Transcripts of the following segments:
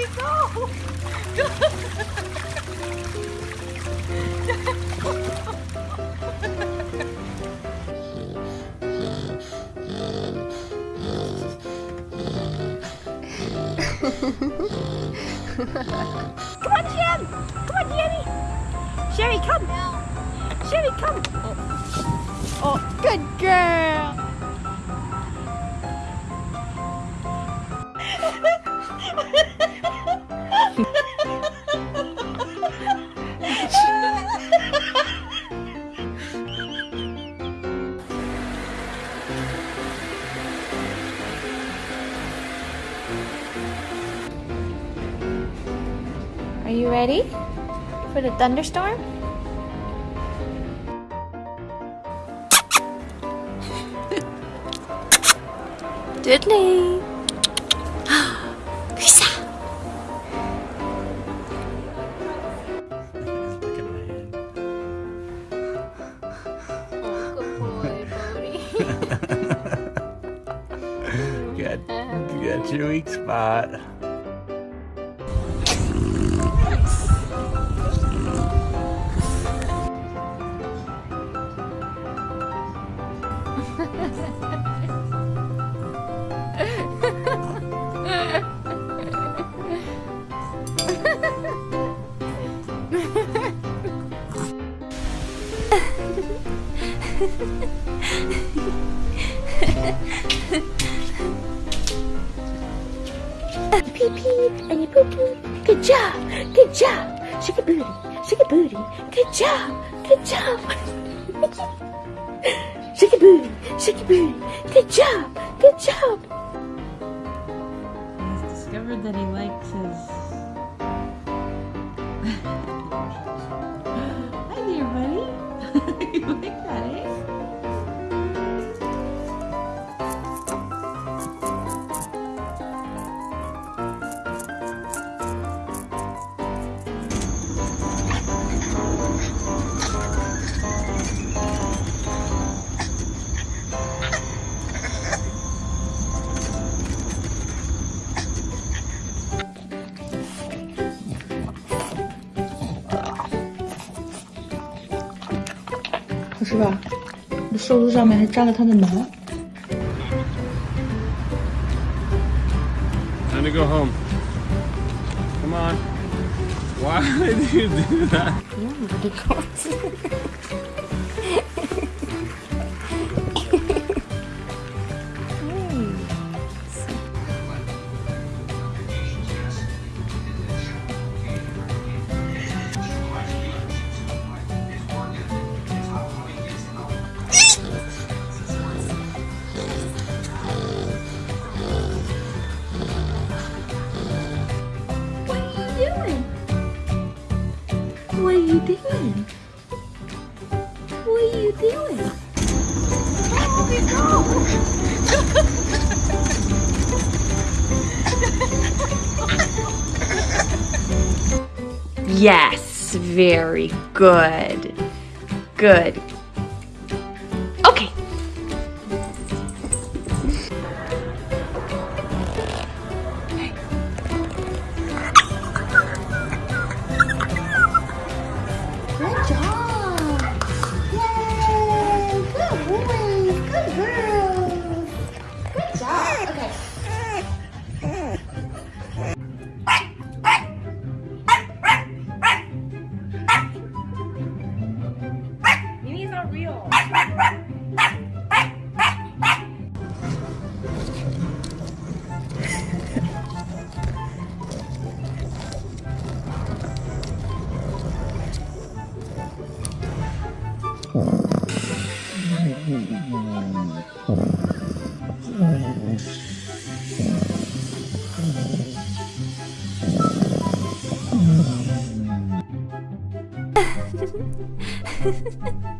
he go? come on, Jim! Come on, Jamie! Sherry, come! Sherry, come! Oh, oh good girl! Are you ready for the thunderstorm? Diddley! Lisa! Look at my hand. Oh, good boy, Bodie. Got, got your weak spot. pee pee and you poo poo. Good job, good job. Shake a booty, shake a booty. Good job, good job. shake a booty, shake a booty. Good job, good job. He's discovered that he likes his. Hi there, buddy. you like that, eh? 是吧，这袖子上面还沾了它的毛。Time to go home. Come on. Why did you do that? Yes, very good. Good. Ha ha ha.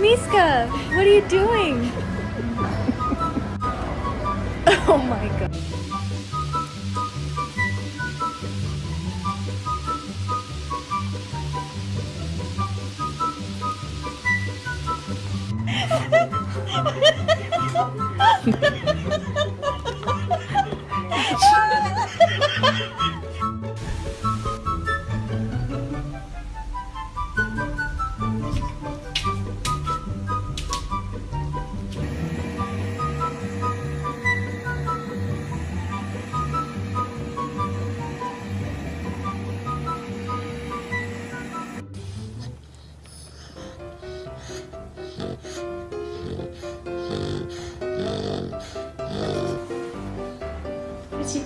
Miska, what are you doing? oh my god.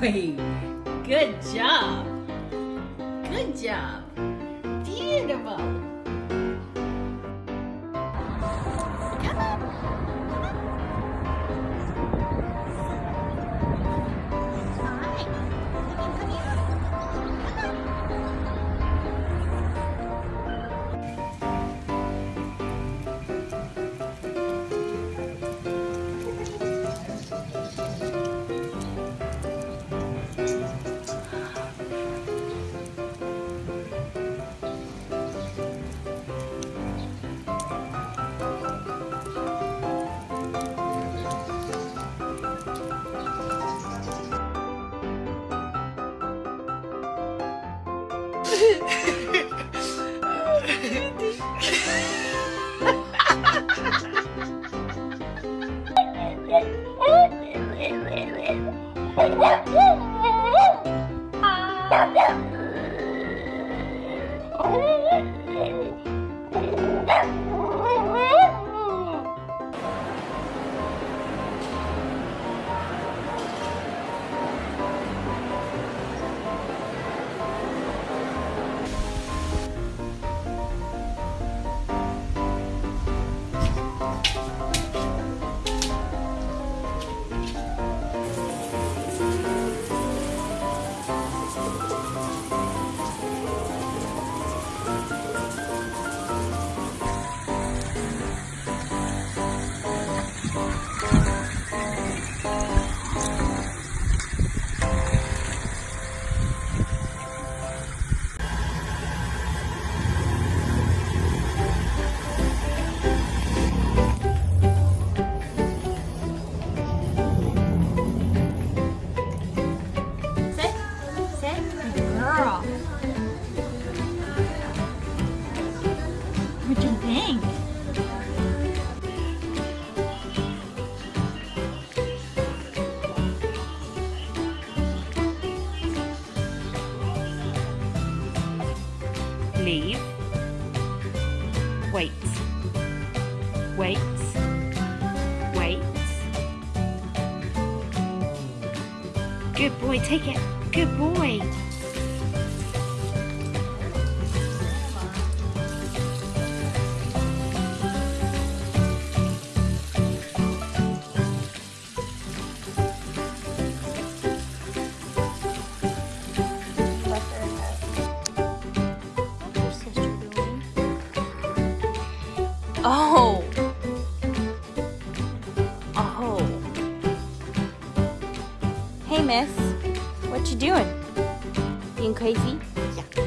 boy. Good job. Good job. Beautiful. Girl. Leave. Wait. Wait. Wait. Good boy, take it. Good boy. Miss. What you doing? Being crazy? Yeah.